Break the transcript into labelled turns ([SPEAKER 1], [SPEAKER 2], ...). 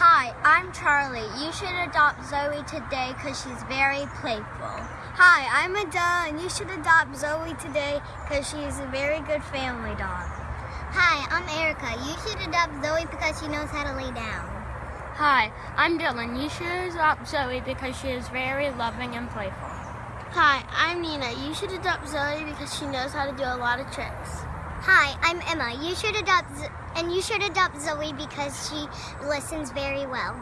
[SPEAKER 1] I'm Charlie. You should adopt Zoe today because she's very playful.
[SPEAKER 2] Hi, I'm Adele, and you should adopt Zoe today because she is a very good family dog.
[SPEAKER 3] Hi, I'm Erica. You should adopt Zoe because she knows how to lay down.
[SPEAKER 4] Hi, I'm Dylan. You should adopt Zoe because she is very loving and playful.
[SPEAKER 2] Hi, I'm Nina. You should adopt Zoe because she knows how to do a lot of tricks.
[SPEAKER 3] Hi, I'm Emma. You should adopt Z- and you should adopt Zoe because she listens very well.